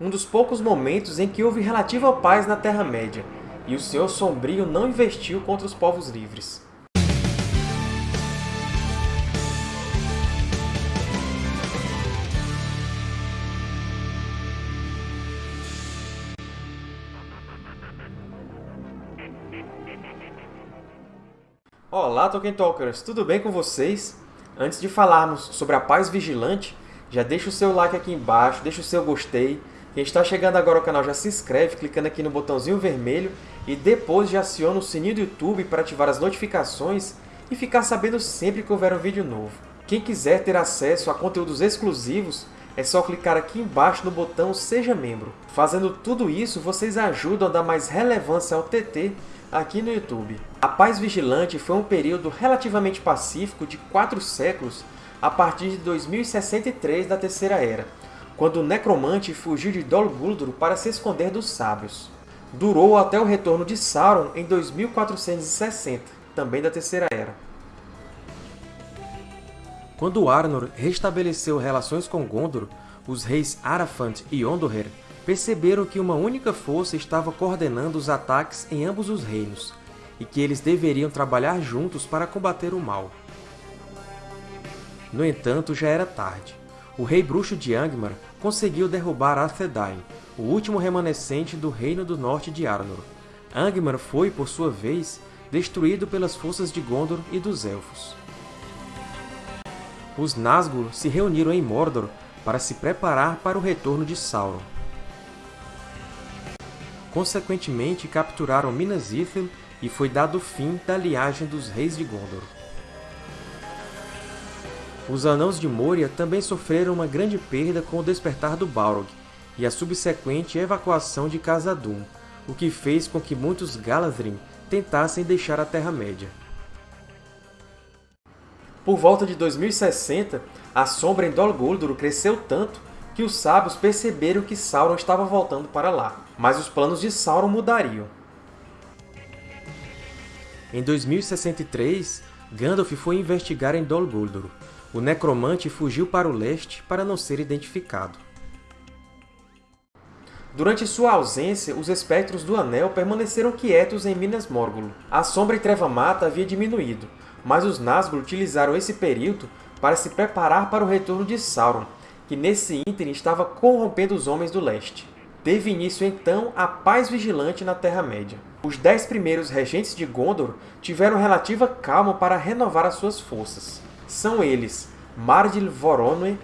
um dos poucos momentos em que houve relativa paz na Terra-média, e o Senhor Sombrio não investiu contra os povos livres. Olá, Tolkien Talkers! Tudo bem com vocês? Antes de falarmos sobre a Paz Vigilante, já deixa o seu like aqui embaixo, deixa o seu gostei. Quem está chegando agora ao canal já se inscreve clicando aqui no botãozinho vermelho e depois já aciona o sininho do YouTube para ativar as notificações e ficar sabendo sempre que houver um vídeo novo. Quem quiser ter acesso a conteúdos exclusivos, é só clicar aqui embaixo no botão Seja Membro. Fazendo tudo isso, vocês ajudam a dar mais relevância ao TT aqui no YouTube. A Paz Vigilante foi um período relativamente pacífico de quatro séculos a partir de 2063 da Terceira Era, quando o Necromante fugiu de Dol Guldur para se esconder dos Sábios. Durou até o retorno de Sauron em 2460, também da Terceira Era. Quando Arnor restabeleceu relações com Gondor, os reis Arafant e Ondoher perceberam que uma única força estava coordenando os ataques em ambos os reinos, e que eles deveriam trabalhar juntos para combater o mal. No entanto, já era tarde. O rei bruxo de Angmar conseguiu derrubar Arthedain, o último remanescente do Reino do Norte de Arnor. Angmar foi, por sua vez, destruído pelas forças de Gondor e dos Elfos. Os Nazgûl se reuniram em Mordor para se preparar para o retorno de Sauron. Consequentemente, capturaram Minas Ithil e foi dado fim da liagem dos Reis de Gondor. Os Anãos de Moria também sofreram uma grande perda com o despertar do Balrog e a subsequente evacuação de Khazad-dûm, o que fez com que muitos Galadhrim tentassem deixar a Terra-média. Por volta de 2060, a sombra em Dol Guldur cresceu tanto que os sábios perceberam que Sauron estava voltando para lá, mas os planos de Sauron mudariam. Em 2063, Gandalf foi investigar em Dol Guldur. O Necromante fugiu para o leste para não ser identificado. Durante sua ausência, os Espectros do Anel permaneceram quietos em Minas Morgul. A Sombra e Treva Mata havia diminuído, mas os Nazgûl utilizaram esse período para se preparar para o retorno de Sauron, que nesse ínterim estava corrompendo os Homens do Leste. Teve início, então, a paz vigilante na Terra-média. Os dez primeiros regentes de Gondor tiveram relativa calma para renovar as suas forças. São eles Mardil Voronoi,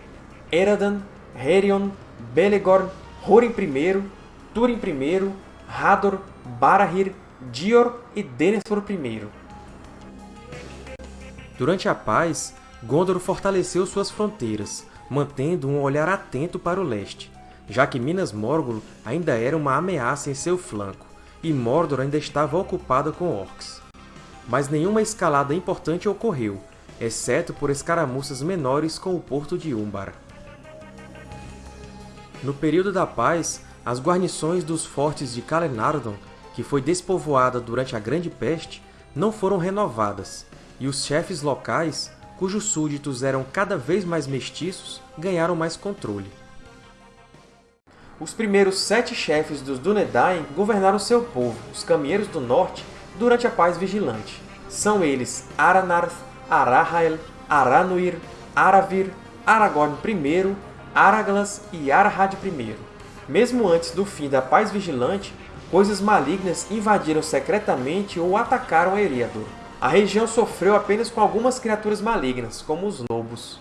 Eradan, Herion, Belegorn, Húrin I, Túrin I, Hador, Barahir, Dior e Denethor I. Durante a paz, Gondor fortaleceu suas fronteiras, mantendo um olhar atento para o leste, já que Minas Morgul ainda era uma ameaça em seu flanco, e Mordor ainda estava ocupada com orcs. Mas nenhuma escalada importante ocorreu, exceto por escaramuças menores com o porto de Umbar. No período da paz, as guarnições dos fortes de Calenardon, que foi despovoada durante a Grande Peste, não foram renovadas, e os chefes locais cujos súditos eram cada vez mais mestiços, ganharam mais controle. Os primeiros sete chefes dos Dúnedain governaram seu povo, os Caminheiros do Norte, durante a Paz Vigilante. São eles Aranarth, Arahael, Aranuir, Aravir, Aragorn I, Araglas e Arahad I. Mesmo antes do fim da Paz Vigilante, coisas malignas invadiram secretamente ou atacaram Eriador. A região sofreu apenas com algumas criaturas malignas, como os lobos.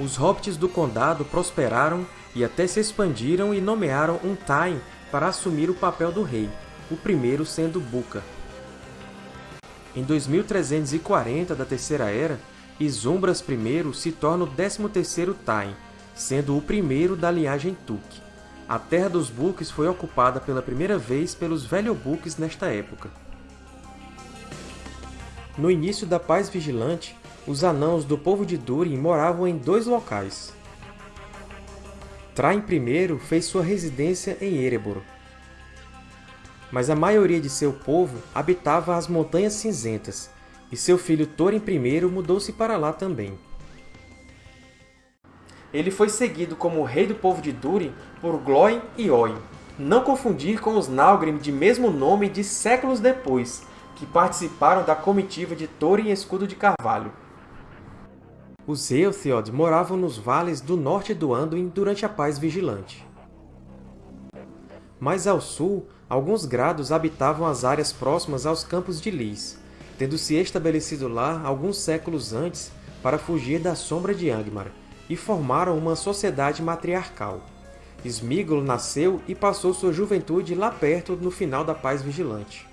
Os hobbits do Condado prosperaram e até se expandiram e nomearam um Tain para assumir o papel do rei, o primeiro sendo Buca. Em 2340 da Terceira Era, Izumbras I se torna o 13º Tain, sendo o primeiro da linhagem Tuk. A Terra dos Buques foi ocupada pela primeira vez pelos Velhobuques nesta época. No início da Paz Vigilante, os anãos do povo de Durin moravam em dois locais. Traim I fez sua residência em Erebor, mas a maioria de seu povo habitava as Montanhas Cinzentas, e seu filho Thorin I mudou-se para lá também. ele foi seguido como rei do povo de Durin por Glóin e Oin. Não confundir com os Nálgrim de mesmo nome de séculos depois, que participaram da comitiva de Thorin Escudo de Carvalho. Os Eotheod moravam nos vales do norte do Anduin durante a Paz Vigilante. Mais ao sul, alguns grados habitavam as áreas próximas aos Campos de Lys, tendo se estabelecido lá alguns séculos antes para fugir da sombra de Angmar, e formaram uma sociedade matriarcal. Smigol nasceu e passou sua juventude lá perto no final da Paz Vigilante.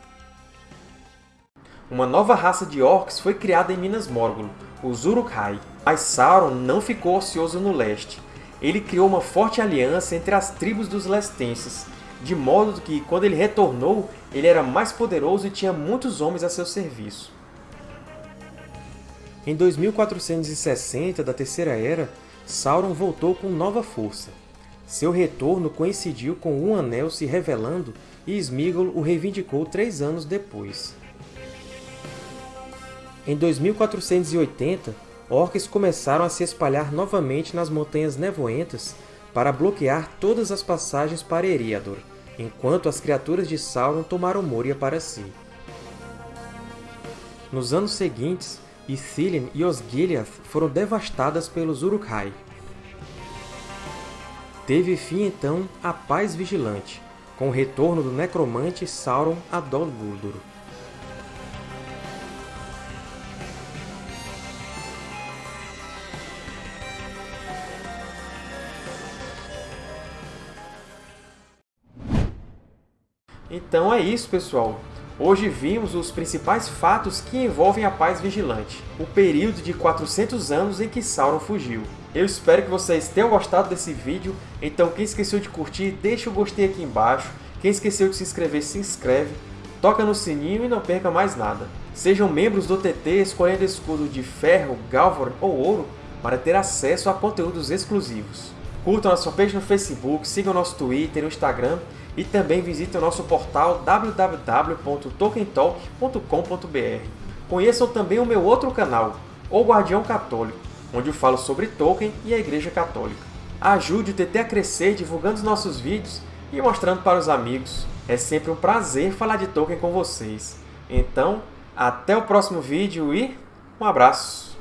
Uma nova raça de orcs foi criada em Minas Morgul, os Uruk-hai. Mas Sauron não ficou ocioso no leste. Ele criou uma forte aliança entre as tribos dos lestenses, de modo que, quando ele retornou, ele era mais poderoso e tinha muitos homens a seu serviço. Em 2460 da Terceira Era, Sauron voltou com nova força. Seu retorno coincidiu com um anel se revelando e Sméagol o reivindicou três anos depois. Em 2480, orcs começaram a se espalhar novamente nas Montanhas Nevoentas para bloquear todas as passagens para Eriador, enquanto as criaturas de Sauron tomaram Moria para si. Nos anos seguintes, Ithilien e Osgiliath foram devastadas pelos Uruk-hai. Teve fim então a Paz Vigilante, com o retorno do necromante Sauron a Dol Guldur. Então é isso, pessoal! Hoje vimos os principais fatos que envolvem a Paz Vigilante, o período de 400 anos em que Sauron fugiu. Eu espero que vocês tenham gostado desse vídeo, então quem esqueceu de curtir, deixa o gostei aqui embaixo, quem esqueceu de se inscrever, se inscreve, toca no sininho e não perca mais nada. Sejam membros do TT escolhendo escudo de ferro, galvan ou ouro para ter acesso a conteúdos exclusivos. Curtam nossa fanpage no Facebook, sigam nosso Twitter e Instagram e também visite o nosso portal www.tolkientalk.com.br. Conheçam também o meu outro canal, O Guardião Católico, onde eu falo sobre Tolkien e a Igreja Católica. Ajude o TT a crescer divulgando os nossos vídeos e mostrando para os amigos. É sempre um prazer falar de Tolkien com vocês. Então, até o próximo vídeo e um abraço!